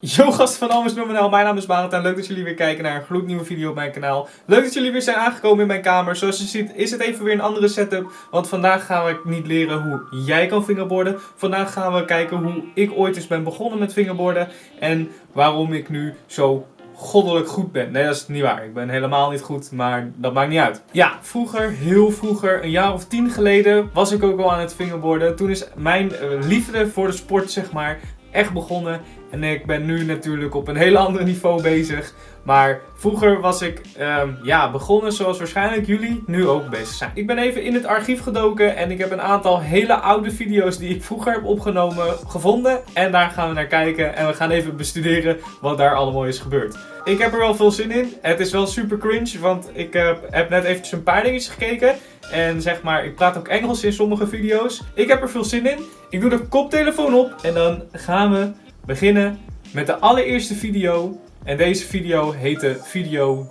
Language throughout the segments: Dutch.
Yo gasten van Almes Nominel, mijn naam is Barend en leuk dat jullie weer kijken naar een gloednieuwe video op mijn kanaal. Leuk dat jullie weer zijn aangekomen in mijn kamer. Zoals je ziet is het even weer een andere setup, want vandaag gaan we niet leren hoe jij kan fingerboarden. Vandaag gaan we kijken hoe ik ooit eens ben begonnen met fingerboarden en waarom ik nu zo goddelijk goed ben. Nee, dat is niet waar. Ik ben helemaal niet goed, maar dat maakt niet uit. Ja, vroeger, heel vroeger, een jaar of tien geleden, was ik ook al aan het fingerboarden. Toen is mijn eh, liefde voor de sport, zeg maar, echt begonnen. En ik ben nu natuurlijk op een heel ander niveau bezig. Maar vroeger was ik ehm, ja, begonnen zoals waarschijnlijk jullie nu ook bezig zijn. Ik ben even in het archief gedoken en ik heb een aantal hele oude video's die ik vroeger heb opgenomen gevonden. En daar gaan we naar kijken en we gaan even bestuderen wat daar allemaal is gebeurd. Ik heb er wel veel zin in. Het is wel super cringe, want ik uh, heb net eventjes een paar dingetjes gekeken. En zeg maar, ik praat ook Engels in sommige video's. Ik heb er veel zin in. Ik doe de koptelefoon op en dan gaan we beginnen met de allereerste video. En deze video heette Video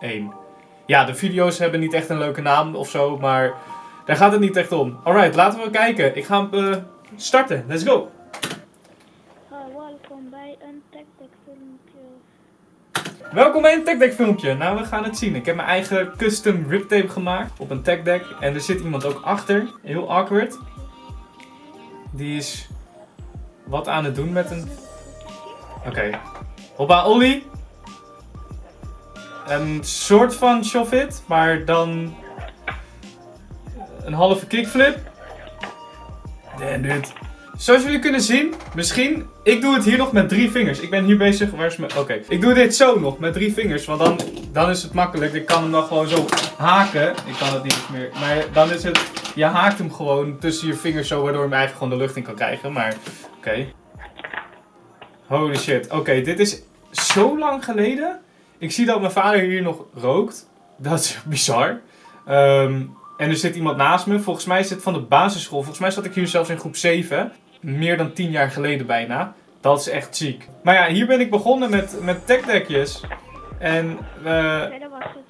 001. Ja, de video's hebben niet echt een leuke naam of zo, maar daar gaat het niet echt om. Alright, laten we kijken. Ik ga hem uh, starten. Let's go! welkom bij een TechDeck filmpje. Welkom bij een TechDeck filmpje. Nou, we gaan het zien. Ik heb mijn eigen custom riptape gemaakt op een TechDeck. En er zit iemand ook achter. Heel awkward. Die is wat aan het doen met een... Oké. Hoppa, Ollie. Een soort van shove-it, maar dan... Een halve kickflip. Damn, dude. Zoals jullie kunnen zien, misschien, ik doe het hier nog met drie vingers. Ik ben hier bezig, waar is mijn, oké. Ik doe dit zo nog, met drie vingers, want dan, dan is het makkelijk. Ik kan hem dan gewoon zo haken. Ik kan het niet meer, maar dan is het, je haakt hem gewoon tussen je vingers zo, waardoor je hem eigenlijk gewoon de lucht in kan krijgen. Maar, oké. Holy shit. Oké, dit is zo lang geleden. Ik zie dat mijn vader hier nog rookt. Dat is bizar. Um, en er zit iemand naast me. Volgens mij is het van de basisschool. Volgens mij zat ik hier zelfs in groep 7. Meer dan 10 jaar geleden bijna. Dat is echt ziek. Maar ja, hier ben ik begonnen met, met techdeckjes. En... Uh, nee, dat was het.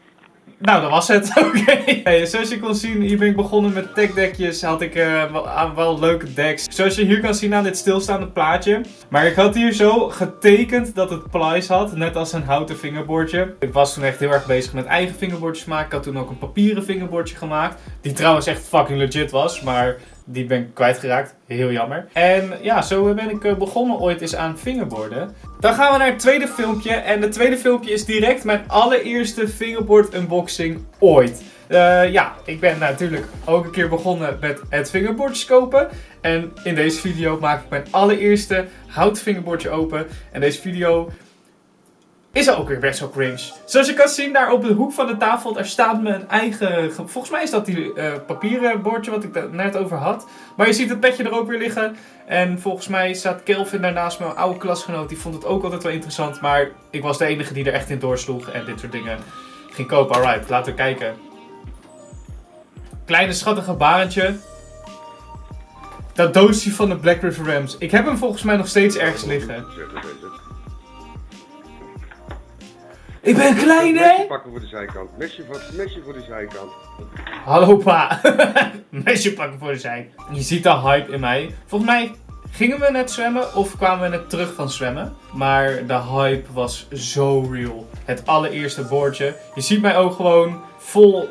Nou, dat was het. Oké. Zoals je kon zien, hier ben ik begonnen met techdeckjes. Had ik uh, wel, wel, leuke decks. Zoals je hier kan zien aan dit stilstaande plaatje. Maar ik had hier zo getekend dat het plies had. Net als een houten vingerbordje. Ik was toen echt heel erg bezig met eigen vingerbordjes maken. Ik had toen ook een papieren vingerbordje gemaakt. Die trouwens echt fucking legit was. Maar die ben ik kwijtgeraakt. Heel jammer. En ja, zo ben ik begonnen ooit eens aan fingerboarden. Dan gaan we naar het tweede filmpje. En het tweede filmpje is direct mijn allereerste fingerboard unboxing ooit. Uh, ja, ik ben natuurlijk ook een keer begonnen met het fingerboardjes kopen. En in deze video maak ik mijn allereerste houten fingerboardje open. En deze video is ook weer best wel cringe. Zoals je kan zien, daar op de hoek van de tafel, daar staat mijn eigen... Volgens mij is dat die uh, papieren bordje wat ik er net over had. Maar je ziet het petje er ook weer liggen. En volgens mij staat Kelvin daarnaast, mijn oude klasgenoot. Die vond het ook altijd wel interessant. Maar ik was de enige die er echt in doorsloeg en dit soort dingen ging kopen. Alright, laten we kijken. Kleine schattige barentje. Dat doosje van de Black River Rams. Ik heb hem volgens mij nog steeds ergens liggen. Ik ben klein, hè? Mesje pakken voor de zijkant. Mesje, voor, mesje voor de zijkant. Hallo, pa. mesje pakken voor de zijkant. Je ziet de hype in mij. Volgens mij gingen we net zwemmen of kwamen we net terug van zwemmen. Maar de hype was zo real. Het allereerste boordje. Je ziet mij ook gewoon vol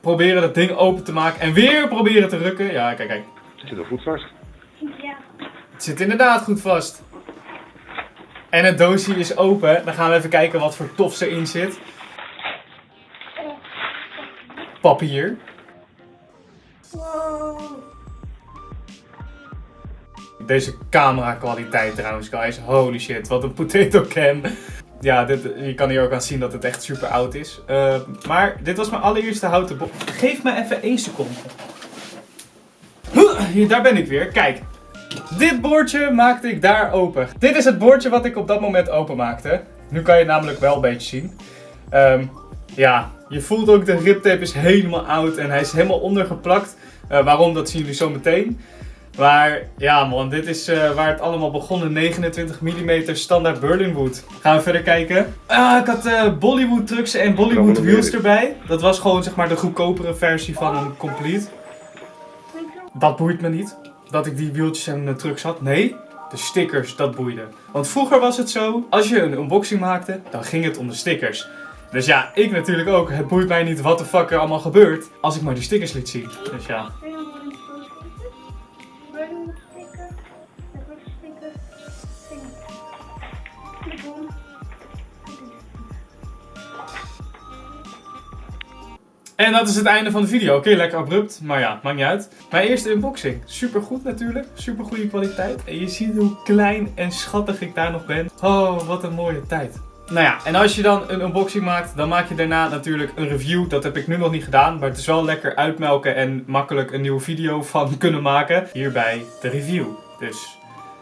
proberen dat ding open te maken. En weer proberen te rukken. Ja, kijk, kijk. Het zit er goed vast. Ja. Het zit inderdaad goed vast. En het doosje is open. Dan gaan we even kijken wat voor tof erin zit. Papier. Deze camera kwaliteit trouwens guys. Holy shit, wat een potato cam. Ja, dit, je kan hier ook aan zien dat het echt super oud is. Uh, maar dit was mijn allereerste houten box. Geef me even één seconde. Hier, daar ben ik weer. Kijk, dit bordje maakte ik daar open. Dit is het bordje wat ik op dat moment open maakte. Nu kan je het namelijk wel een beetje zien. Um, ja, je voelt ook de riptape is helemaal oud en hij is helemaal ondergeplakt. Uh, waarom, dat zien jullie zo meteen. Maar ja man, dit is uh, waar het allemaal begon. 29 mm standaard Berlinwood. Gaan we verder kijken. Ah, ik had uh, Bollywood trucks en Bollywood wheels erbij. Dat was gewoon zeg maar de goedkopere versie van een complete. Dat boeit me niet dat ik die wieltjes en uh, trucks had. Nee, De stickers, dat boeide. Want vroeger was het zo, als je een unboxing maakte, dan ging het om de stickers. Dus ja, ik natuurlijk ook. Het boeit mij niet wat de fuck er allemaal gebeurt, als ik maar die stickers liet zien. Dus ja. En dat is het einde van de video. Oké, lekker abrupt, maar ja, maakt niet uit. Mijn eerste unboxing. Super goed natuurlijk. Super goede kwaliteit. En je ziet hoe klein en schattig ik daar nog ben. Oh, wat een mooie tijd. Nou ja, en als je dan een unboxing maakt, dan maak je daarna natuurlijk een review. Dat heb ik nu nog niet gedaan, maar het is wel lekker uitmelken en makkelijk een nieuwe video van kunnen maken. Hierbij de review. Dus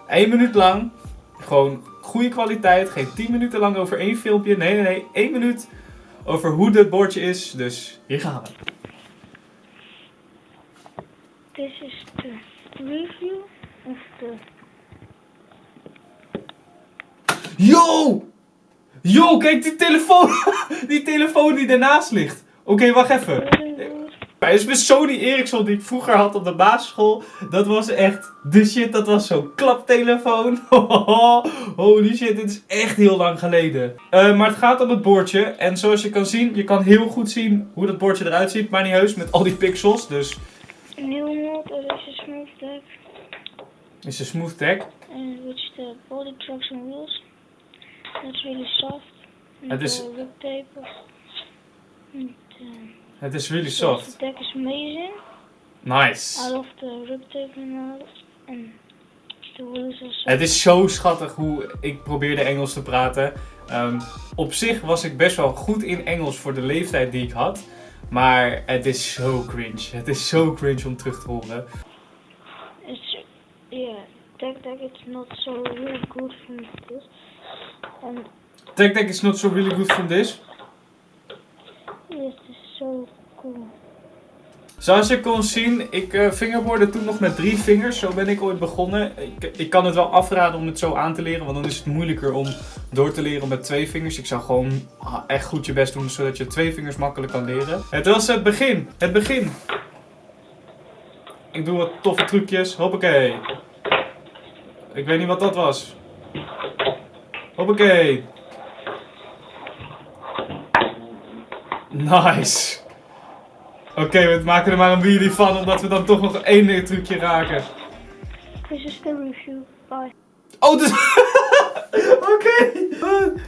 één minuut lang, gewoon goede kwaliteit. Geen 10 minuten lang over één filmpje. Nee, nee, nee, één minuut over hoe dit bordje is. Dus hier gaan we. This is the review of the Yo! Yo, kijk die telefoon! die telefoon die ernaast ligt. Oké, wacht even. Bij is mijn Sony Ericsson die ik vroeger had op de basisschool. Dat was echt de shit. Dat was zo'n klaptelefoon. Holy shit, dit is echt heel lang geleden. Eh, maar het gaat om het bordje. En zoals je kan zien, je kan heel goed zien hoe dat bordje eruit ziet. Maar niet heus met al die pixels. Dus New mode that is a smooth deck, is een smooth tag. and which the body trucks and wheels. That's really soft. And Het is- the tape. And, uh, Het is really so soft. The deck is amazing. I Nice. love the tape and the wheels are Het is zo schattig hoe ik probeerde Engels te praten. Ehm, op zich was ik best wel goed in Engels voor de leeftijd die ik had. Maar het is zo cringe. Het is zo cringe om terug te horen. It's yeah, deck deck. It's not so really good from this, and Tech Deck is not so really good from this. Zoals je kon zien, ik uh, toen nog met drie vingers. Zo ben ik ooit begonnen. Ik, ik kan het wel afraden om het zo aan te leren, want dan is het moeilijker om door te leren met twee vingers. Ik zou gewoon echt goed je best doen, zodat je twee vingers makkelijk kan leren. Het was het begin. Het begin. Ik doe wat toffe trucjes. Hoppakee. Ik weet niet wat dat was. Hoppakee. Nice. Oké, we maken er maar een wheelie van, omdat we dan toch nog één trucje raken. This is the review. Bye. Oh, dus... Oké.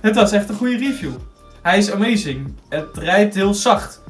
Het was echt een goede review. Hij is amazing. Het rijdt heel zacht.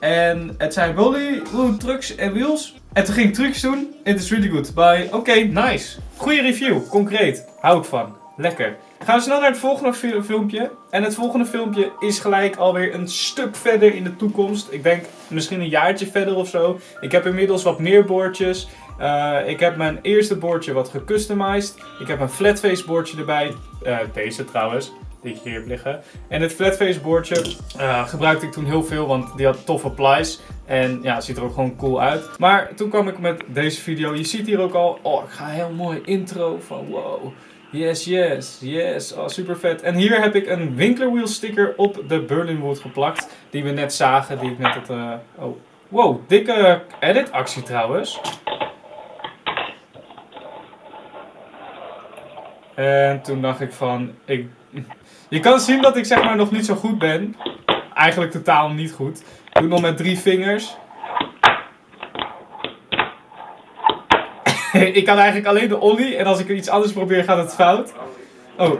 En het zijn Bollywood trucks en wheels. En toen ging ik trucs doen. It is really good. Bye. Oké, nice. Goede review. Concreet. Hou ik van. Lekker. Gaan we snel naar het volgende fi- filmpje. En het volgende filmpje is gelijk alweer een stuk verder in de toekomst. Ik denk misschien een jaartje verder of zo. Ik heb inmiddels wat meer boordjes. Eh, ik heb mijn eerste boordje wat gecustomized. Ik heb een flatface boordje erbij. Eh, deze trouwens, die ik hier heb liggen. En het flatface boordje eh, gebruikte ik toen heel veel, want die had toffe plies. En ja, ziet er ook gewoon cool uit. Maar toen kwam ik met deze video. Je ziet hier ook al, oh, ik ga een heel mooi intro van wow. Yes, yes, yes. Oh, super vet. En hier heb ik een Winkler Wheel sticker op de Berlinwood geplakt. Die we net zagen, die ik net had... eh, oh, wow, dikke edit actie trouwens. En toen dacht ik van, ik... Je kan zien dat ik zeg maar nog niet zo goed ben. Eigenlijk totaal niet goed. Ik doe nog met drie vingers. Ik kan eigenlijk alleen de ollie en als ik iets anders probeer gaat het fout. Oh.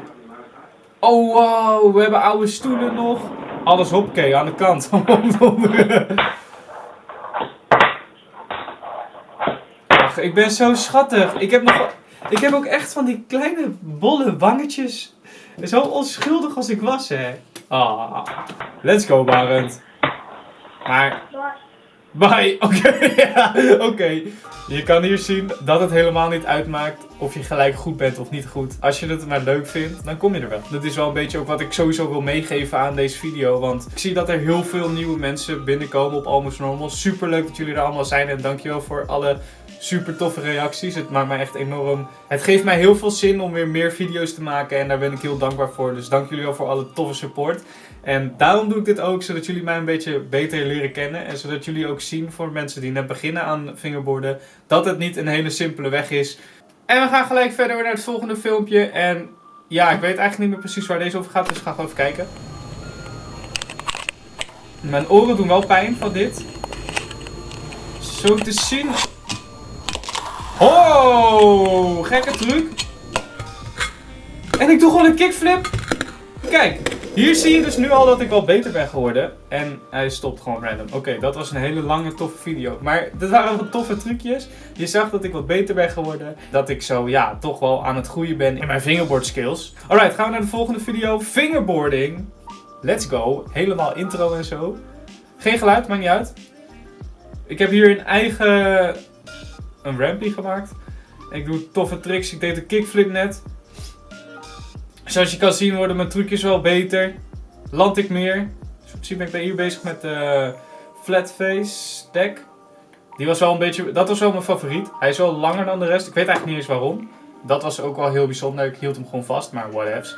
Oh wow, we hebben oude stoelen nog. Alles hoppakee, aan de kant. Ach, ik ben zo schattig. Ik heb nog... Ik heb ook echt van die kleine bolle wangetjes. Zo onschuldig als ik was, hè. Ah. Let's go, Barend. Maar Bye. Oké, oké. Je kan hier zien dat het helemaal niet uitmaakt of je gelijk goed bent of niet goed. Als je het maar leuk vindt, dan kom je er wel. Dat is wel een beetje ook wat ik sowieso wil meegeven aan deze video. Want ik zie dat er heel veel nieuwe mensen binnenkomen op Almost Normal. Super leuk dat jullie er allemaal zijn en dankjewel voor alle super toffe reacties. Het maakt mij echt enorm... Het geeft mij heel veel zin om weer meer video's te maken en daar ben ik heel dankbaar voor. Dus dank jullie wel voor alle toffe support. En daarom doe ik dit ook, zodat jullie mij een beetje beter leren kennen. En zodat jullie ook zien voor mensen die net beginnen aan fingerboarden, dat het niet een hele simpele weg is. En we gaan gelijk verder naar het volgende filmpje. En ja, ik weet eigenlijk niet meer precies waar deze over gaat, dus gaan gewoon even kijken. Mijn oren doen wel pijn van dit. Zo te zien. Oh, gekke truc. En ik doe gewoon een kickflip. Kijk, hier zie je dus nu al dat ik wel beter ben geworden. En hij stopt gewoon random. Oké, dat was een hele lange, toffe video. Maar dit waren wel toffe trucjes. Je zag dat ik wat beter ben geworden. Dat ik zo, ja, toch wel aan het groeien ben in mijn fingerboard skills. Alright, gaan we naar de volgende video. Fingerboarding. Let's go. Helemaal intro en zo. Geen geluid, maakt niet uit. Ik heb hier een eigen... Een rampie gemaakt. Ik doe toffe tricks. Ik deed een kickflip net. Zoals je kan zien worden mijn trucjes wel beter. Land ik meer. Zie ben ik hier bezig met de flat face deck. Die was wel een beetje, dat was wel mijn favoriet. Hij is wel langer dan de rest. Ik weet eigenlijk niet eens waarom. Dat was ook wel heel bijzonder. Ik hield hem gewoon vast, maar whatevs.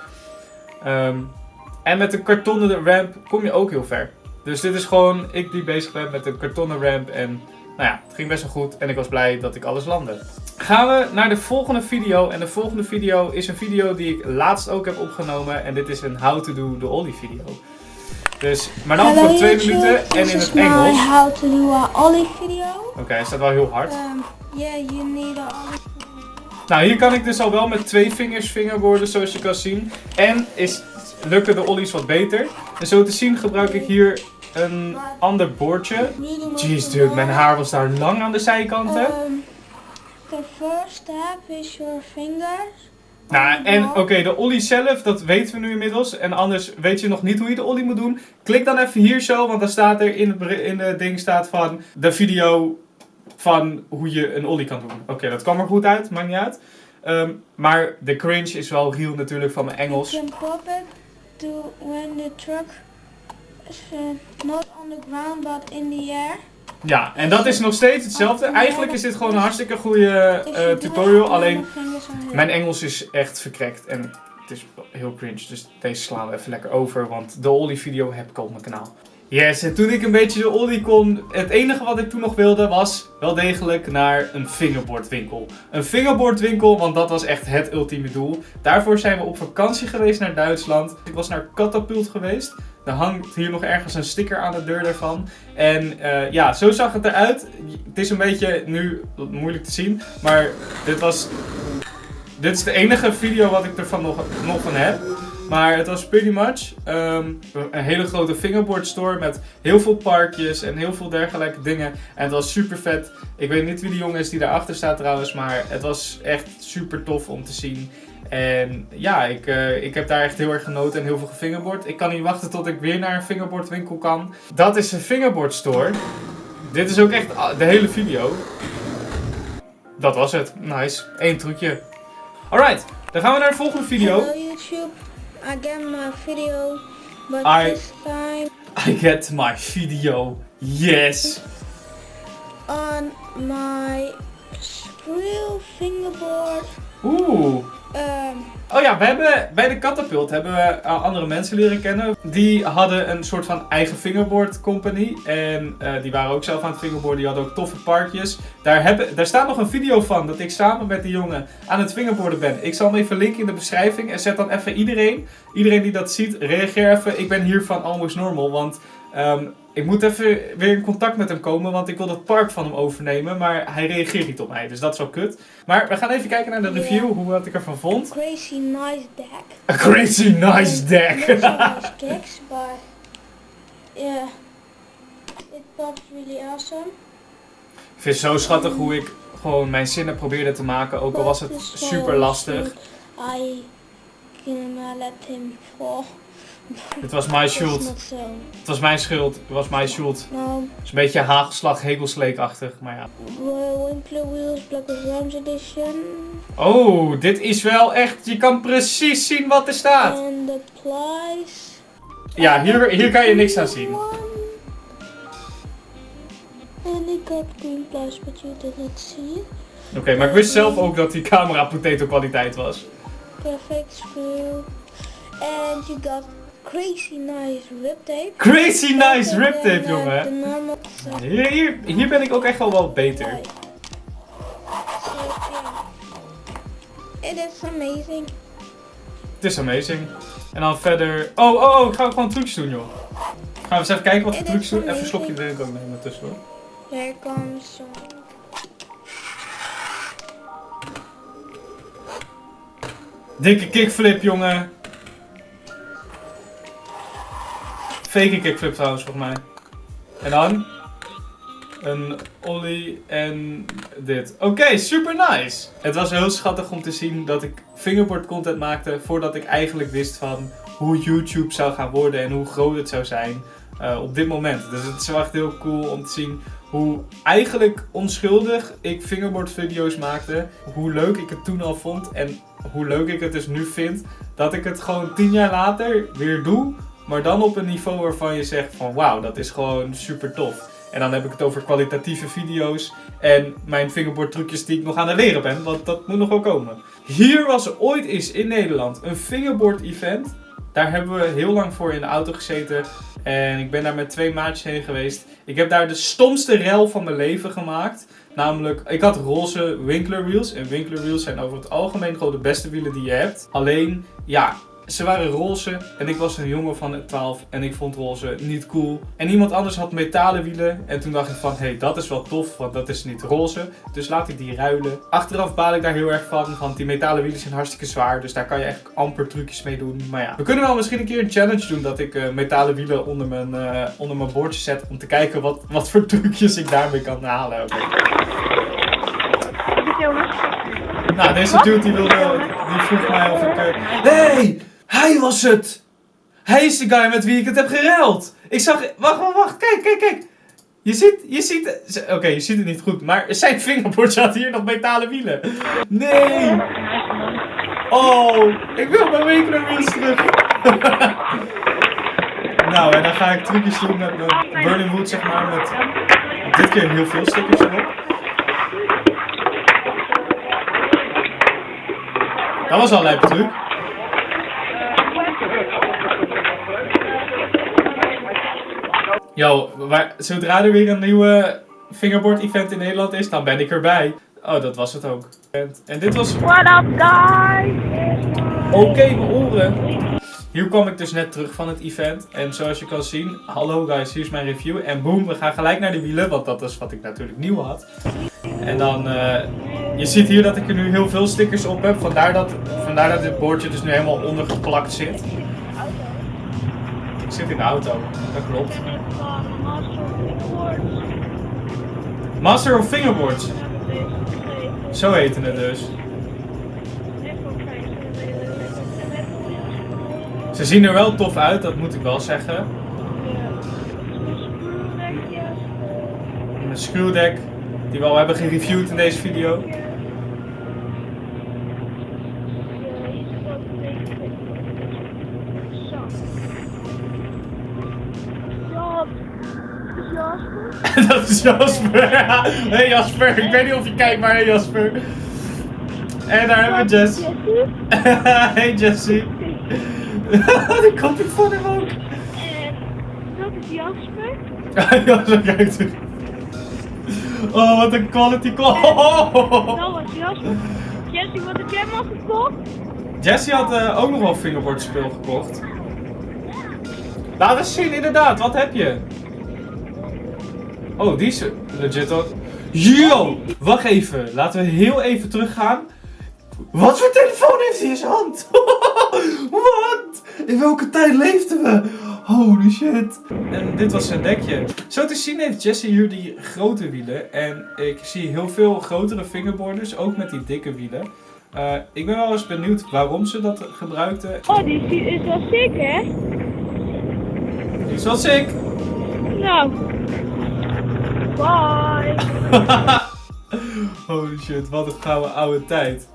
Um, en met de kartonnen ramp kom je ook heel ver. Dus dit is gewoon ik die bezig ben met een kartonnen ramp. En nou ja, het ging best wel goed. En ik was blij dat ik alles landde. Gaan we naar de volgende video. En de volgende video is een video die ik laatst ook heb opgenomen. En dit is een how to do the ollie video. Dus, maar dan voor twee minuten en in het Engels. how to do a ollie video. Oké, hij staat wel heel hard. Um, yeah, you need a ollie Nou, hier kan ik dus al wel met twee vingers fingerboarden, zoals je kan zien. En is, lukken de ollies wat beter. En zo te zien gebruik ik hier een ander boordje. Jeez, dude, mijn haar was daar lang aan de zijkanten. Um, the first step is your fingers. Nou, en oké, de ollie zelf, dat weten we nu inmiddels. En anders weet je nog niet hoe je de ollie moet doen. Klik dan even hier zo, want dan staat er in het, in het ding staat van de video van hoe je een ollie kan doen. Oké, dat kwam er goed uit, maakt niet uit. Ehm, maar de cringe is wel real natuurlijk van mijn Engels. You can pop it to when the truck not on the ground but in the air. Ja, en dat is nog steeds hetzelfde. Eigenlijk is dit gewoon een hartstikke goede eh, tutorial. Alleen mijn Engels is echt verkrekt en het is heel cringe. Dus deze slaan we even lekker over, want de Ollie video heb ik op mijn kanaal. Yes, en toen ik een beetje de Ollie kon, het enige wat ik toen nog wilde was wel degelijk naar een fingerboardwinkel. Een fingerboardwinkel, want dat was echt het ultieme doel. Daarvoor zijn we op vakantie geweest naar Duitsland. Ik was naar Catapult geweest. Er hangt hier nog ergens een sticker aan de deur daarvan. En eh, ja, zo zag het eruit. Het is een beetje nu moeilijk te zien, maar dit was dit is de enige video wat ik ervan nog, nog van heb. Maar het was pretty much ehm, een hele grote fingerboard store met heel veel parkjes en heel veel dergelijke dingen. En het was super vet. Ik weet niet wie die jongen is die daarachter staat trouwens, maar het was echt super tof om te zien. En ja, ik, eh, ik heb daar echt heel erg genoten en heel veel gefingerboard. Ik kan niet wachten tot ik weer naar een fingerboardwinkel kan. Dat is een fingerboard store. Dit is ook echt de hele video. Dat was het. Nice. Eén trucje. Alright, dan gaan we naar de volgende video. Hello YouTube, again my video, but I- this time I get my video. Yes. on my real fingerboard. Oeh. Um, Oh ja, we hebben bij de Catapult hebben we eh, andere mensen leren kennen. Die hadden een soort van eigen fingerboard company. En eh, die waren ook zelf aan het fingerboarden. Die hadden ook toffe parkjes. Daar, hebben, daar staat nog een video van dat ik samen met die jongen aan het fingerboarden ben. Ik zal hem even linken in de beschrijving. En zet dan even iedereen, iedereen die dat ziet, reageer even. Ik ben hier van Almost Normal. Want ehm, ik moet even weer in contact met hem komen. Want ik wil dat park van hem overnemen. Maar hij reageert niet op mij. Dus dat is wel kut. Maar we gaan even kijken naar de review. Hoe wat ik ervan vond. crazy nice deck. A crazy nice deck. Nice tricks, but yeah, it pops really awesome. Ik vind het zo schattig hoe ik gewoon mijn zinnen probeerde te maken. Ook al was het super was lastig. I can let him fall. Het was mijn schuld. Het was mijn schuld. Het was mijn schuld. Het is een beetje hagelslag, hegelsleekachtig. Maar ja. Winkler Wheels Black with Rams edition. Oh, dit is wel echt... Je kan precies zien wat er staat. The price. Ja, hier, hier kan je niks aan zien. And it got green but you see. Oké, maar ik wist zelf ook dat die camera potato kwaliteit was. Perfect screw. And you got crazy nice rip tape. Crazy nice Better rip tape, jongen. Hier, hier, hier ben ik ook echt wel wat beter. It is amazing. Het is amazing. En dan verder... Oh, oh, oh, ik ga gewoon trucjes doen, joh. Gaan we eens even kijken wat voor is doen. Even een slokje drink ook nemen tussendoor. Here comes. Dikke kickflip, jongen. Fake kickflip trouwens, volgens mij. En dan? Een ollie en dit. Oké, super nice. Het was heel schattig om te zien dat ik fingerboard content maakte voordat ik eigenlijk wist van hoe YouTube zou gaan worden en hoe groot het zou zijn eh, op dit moment. Dus het is wel echt heel cool om te zien hoe eigenlijk onschuldig ik fingerboard video's maakte. Hoe leuk ik het toen al vond en hoe leuk ik het dus nu vind. Dat ik het gewoon tien jaar later weer doe. Maar dan op een niveau waarvan je zegt van wauw, dat is gewoon super tof. En dan heb ik het over kwalitatieve video's en mijn fingerboard trucjes die ik nog aan het leren ben. Want dat moet nog wel komen. Hier was ooit eens in Nederland een fingerboard event. Daar hebben we heel lang voor in de auto gezeten. En ik ben daar met twee maatjes heen geweest. Ik heb daar de stomste rel van mijn leven gemaakt. Namelijk, ik had roze Winkler wheels. En Winkler wheels zijn over het algemeen gewoon de beste wielen die je hebt. Alleen, ja, ze waren roze. En ik was een jongen van 12 en ik vond roze niet cool. En iemand anders had metalen wielen. En toen dacht ik van, hé, hey, dat is wel tof, want dat is niet roze. Dus laat ik die ruilen. Achteraf baal ik daar heel erg van, want die metalen wielen zijn hartstikke zwaar. Dus daar kan je eigenlijk amper trucjes mee doen. Maar ja, we kunnen wel misschien een keer een challenge doen dat ik eh, metalen wielen onder mijn, eh, onder mijn bordje zet. Om te kijken wat, wat voor trucjes ik daarmee kan halen. Oké. Nou, deze dude die wilde, die vroeg mij of ik... eh, Nee, hij was het! Hij is de guy met wie ik het heb gereld! Ik zag... Wacht, wacht, wacht, kijk, kijk, kijk! Je ziet, je ziet... Oké, je ziet het niet goed, maar zijn vingerbord had hier nog metalen wielen. Nee! Oh, ik wil mijn Winkler wheels terug. nou, en dan ga ik trucjes doen met mijn Burning Wood, zeg maar, met dit keer heel veel stickers erop. Dat was al een truc. Yo, zodra er weer een nieuwe fingerboard event in Nederland is, dan ben ik erbij. Oh, dat was het ook. En, dit was... What up, guys? Oké, mijn oren. Hier kwam ik dus net terug van het event. En zoals je kan zien, hallo guys, hier is mijn review. En boom, we gaan gelijk naar de wielen, want dat is wat ik natuurlijk nieuw had. En dan, eh, je ziet hier dat ik er nu heel veel stickers op heb. Vandaar dat, vandaar dat dit boordje dus nu helemaal ondergeplakt zit. Ik zit in de auto, dat klopt. Master of Fingerboards, zo heten het dus. Ze zien er wel tof uit, dat moet ik wel zeggen. Een screwdeck, die we al hebben gereviewd in deze video. Dat is Jasper. hey Jasper, ik weet niet of je kijkt, maar hey Jasper. En daar hebben we Jess. hey Jessie. Daar komt ik van hem ook. En dat is Jasper. ja, zo kijkt hij. Oh, wat een quality call. Dat was Jasper. Jessie, wat heb jij maar gekocht? Jessie had eh, ook nog wel fingerboard speel gekocht. Laat eens zien, inderdaad. Wat heb je? Oh, die is legit ook. Yo! Wacht even. Laten we heel even teruggaan. Wat voor telefoon heeft hij in zijn hand? Wat? In welke tijd leefden we? Holy shit. En dit was zijn dekje. Zo te zien heeft Jesse hier die grote wielen. En ik zie heel veel grotere fingerboarders, ook met die dikke wielen. Eh, ik ben wel eens benieuwd waarom ze dat gebruikten. Oh, die is, is wel sick, hè? Die is wel sick. Nou. Bye. Holy shit, wat een gouden oude tijd.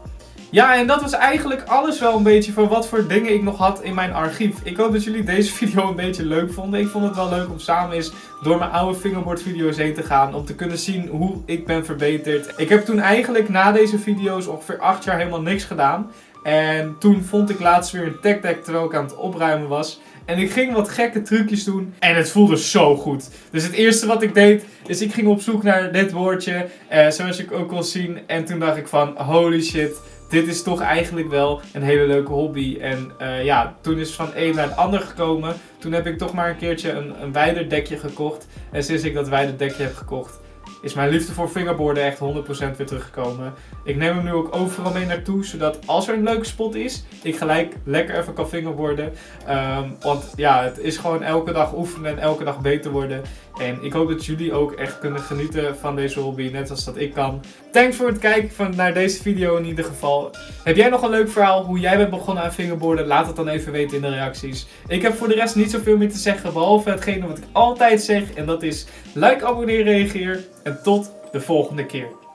Ja, en dat was eigenlijk alles wel een beetje van wat voor dingen ik nog had in mijn archief. Ik hoop dat jullie deze video een beetje leuk vonden. Ik vond het wel leuk om samen eens door mijn oude fingerboard video's heen te gaan. Om te kunnen zien hoe ik ben verbeterd. Ik heb toen eigenlijk na deze video's ongeveer 8 jaar helemaal niks gedaan. En toen vond ik laatst weer een tech deck terwijl ik aan het opruimen was. En ik ging wat gekke trucjes doen. En het voelde zo goed. Dus het eerste wat ik deed, is ik ging op zoek naar dit woordje. eh, zoals je ook kon zien. En toen dacht ik van, holy shit. dit is toch eigenlijk wel een hele leuke hobby. En eh, ja, toen is van een naar het ander gekomen. Toen heb ik toch maar een keertje een, een wijderdekje gekocht. En sinds ik dat wijderdekje heb gekocht, is mijn liefde voor fingerboarden echt 100% weer teruggekomen. Ik neem hem nu ook overal mee naartoe, zodat als er een leuke spot is, ik gelijk lekker even kan fingerboarden. Ehm, want ja, het is gewoon elke dag oefenen en elke dag beter worden. En ik hoop dat jullie ook echt kunnen genieten van deze hobby, net als dat ik kan. Thanks voor het kijken van, naar deze video in ieder geval. Heb jij nog een leuk verhaal hoe jij bent begonnen aan fingerboarden? Laat het dan even weten in de reacties. Ik heb voor de rest niet zoveel meer te zeggen, behalve hetgene wat ik altijd zeg. En dat is like, abonneer, reageer. En tot de volgende keer.